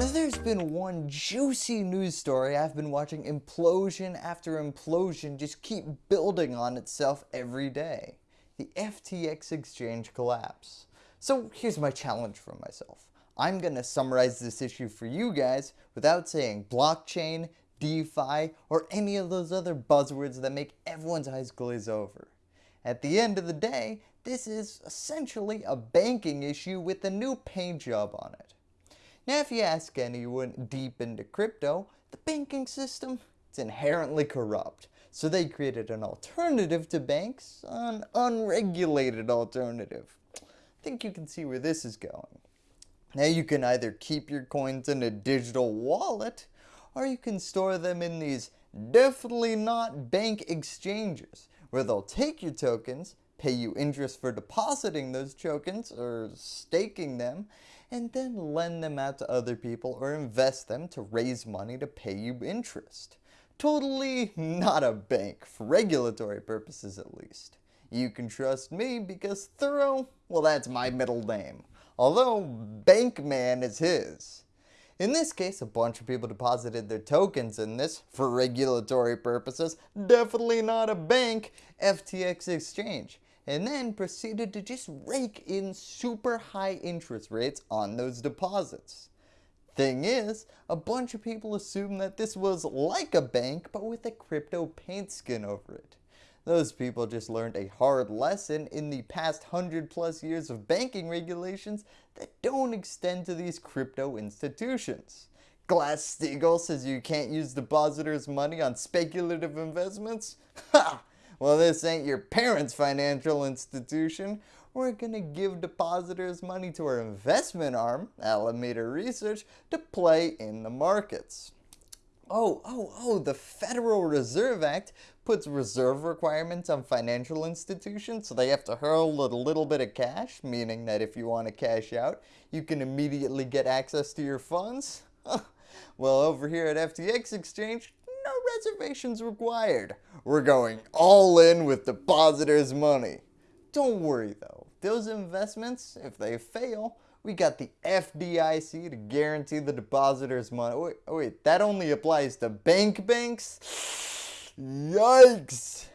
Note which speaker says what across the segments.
Speaker 1: There's been one juicy news story I've been watching implosion after implosion just keep building on itself every day. The FTX exchange collapse. So here's my challenge for myself. I'm going to summarize this issue for you guys without saying blockchain, DeFi, or any of those other buzzwords that make everyone's eyes glaze over. At the end of the day, this is essentially a banking issue with a new paint job on it. Now if you ask anyone deep into crypto, the banking system is inherently corrupt. So they created an alternative to banks, an unregulated alternative. I think you can see where this is going. Now you can either keep your coins in a digital wallet, or you can store them in these definitely not bank exchanges, where they'll take your tokens, pay you interest for depositing those tokens or staking them, and then lend them out to other people or invest them to raise money to pay you interest. Totally not a bank, for regulatory purposes at least. You can trust me because Thorough, well that's my middle name although Bankman is his. In this case, a bunch of people deposited their tokens in this, for regulatory purposes, definitely not a bank, FTX exchange, and then proceeded to just rake in super high interest rates on those deposits. Thing is, a bunch of people assumed that this was like a bank but with a crypto paint skin over it. Those people just learned a hard lesson in the past hundred plus years of banking regulations that don't extend to these crypto institutions. Glass-Steagall says you can't use depositors' money on speculative investments? Ha! Well, this ain't your parents' financial institution. We're going to give depositors money to our investment arm, Alameda Research, to play in the markets. Oh, oh, oh, the Federal Reserve Act puts reserve requirements on financial institutions so they have to hurl a little bit of cash, meaning that if you want to cash out, you can immediately get access to your funds. well, over here at FTX Exchange, reservations required. We're going all in with depositors' money. Don't worry though, those investments, if they fail, we got the FDIC to guarantee the depositors money. Wait, oh, wait, that only applies to bank banks? Yikes!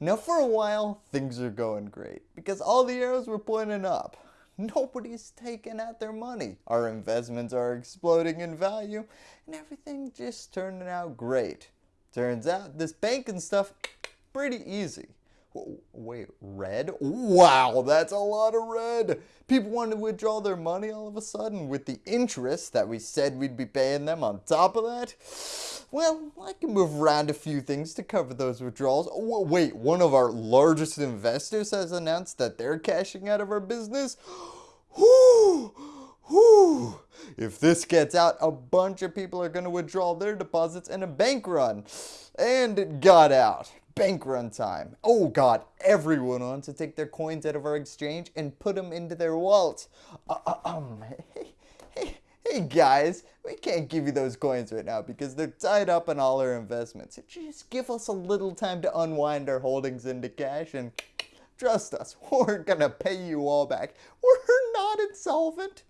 Speaker 1: Now for a while, things are going great because all the arrows were pointing up. Nobody's taking out their money. Our investments are exploding in value and everything just turning out great. Turns out this banking stuff pretty easy. Wait, red? Wow, that's a lot of red. People want to withdraw their money all of a sudden with the interest that we said we'd be paying them on top of that. Well, I can move around a few things to cover those withdrawals. Wait, one of our largest investors has announced that they're cashing out of our business? Whew, whew. If this gets out, a bunch of people are going to withdraw their deposits in a bank run. And it got out bank run time. Oh god, everyone wants to take their coins out of our exchange and put them into their wallets. Uh, uh, um, hey, hey, hey guys, we can't give you those coins right now because they're tied up in all our investments. Just give us a little time to unwind our holdings into cash and trust us, we're gonna pay you all back. We're not insolvent.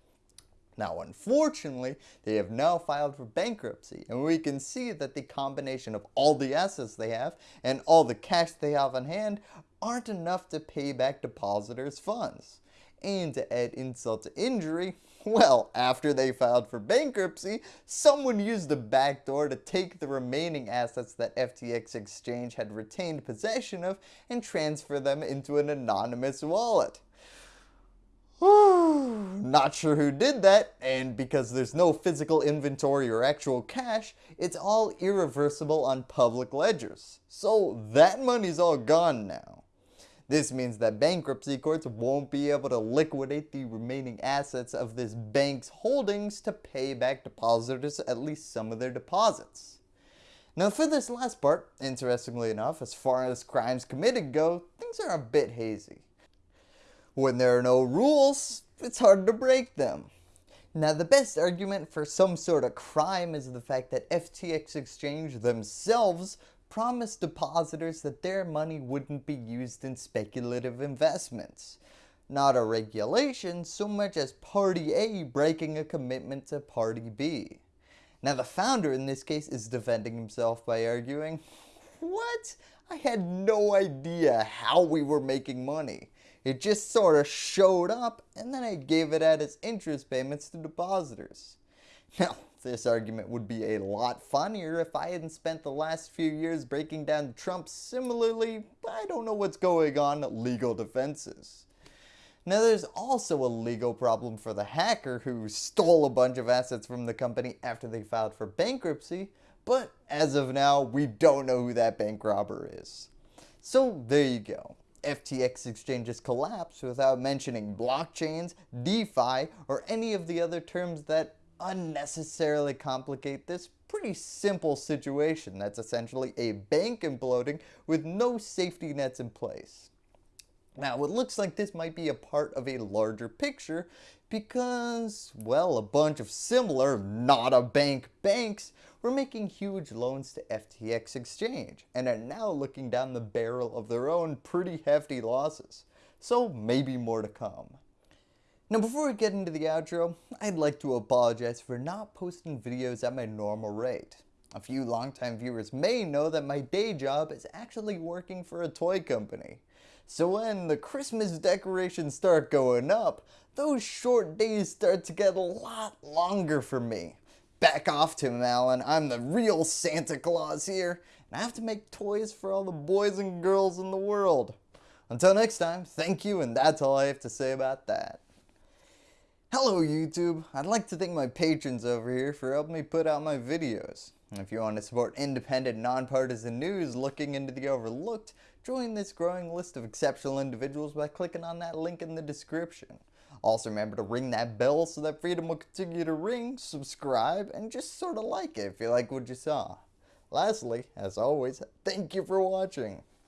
Speaker 1: Now unfortunately, they have now filed for bankruptcy and we can see that the combination of all the assets they have and all the cash they have on hand aren't enough to pay back depositors' funds. And to add insult to injury, well, after they filed for bankruptcy, someone used a backdoor to take the remaining assets that FTX Exchange had retained possession of and transfer them into an anonymous wallet. Not sure who did that, and because there's no physical inventory or actual cash, it's all irreversible on public ledgers. So that money's all gone now. This means that bankruptcy courts won't be able to liquidate the remaining assets of this bank's holdings to pay back depositors at least some of their deposits. Now for this last part, interestingly enough, as far as crimes committed go, things are a bit hazy. When there are no rules, it's hard to break them. Now the best argument for some sort of crime is the fact that FTX Exchange themselves promised depositors that their money wouldn't be used in speculative investments. not a regulation so much as Party A breaking a commitment to Party B. Now the founder in this case is defending himself by arguing, what? I had no idea how we were making money. It just sort of showed up and then I gave it out as interest payments to depositors. Now, this argument would be a lot funnier if I hadn't spent the last few years breaking down Trump's similarly, I don't know what's going on, legal defenses. Now there's also a legal problem for the hacker who stole a bunch of assets from the company after they filed for bankruptcy, but as of now we don't know who that bank robber is. So there you go. FTX exchanges collapse without mentioning blockchains, DeFi, or any of the other terms that unnecessarily complicate this pretty simple situation that's essentially a bank imploding with no safety nets in place. Now it looks like this might be a part of a larger picture because, well, a bunch of similar, not a bank banks were making huge loans to FTX Exchange and are now looking down the barrel of their own pretty hefty losses. So maybe more to come. Now before we get into the outro, I'd like to apologize for not posting videos at my normal rate. A few longtime viewers may know that my day job is actually working for a toy company. So when the Christmas decorations start going up, those short days start to get a lot longer for me. Back off Tim Allen, I'm the real Santa Claus here, and I have to make toys for all the boys and girls in the world. Until next time, thank you and that's all I have to say about that. Hello YouTube, I'd like to thank my patrons over here for helping me put out my videos. If you want to support independent, nonpartisan news looking into the overlooked, join this growing list of exceptional individuals by clicking on that link in the description. Also remember to ring that bell so that freedom will continue to ring, subscribe, and just sort of like it if you like what you saw. Lastly, as always, thank you for watching.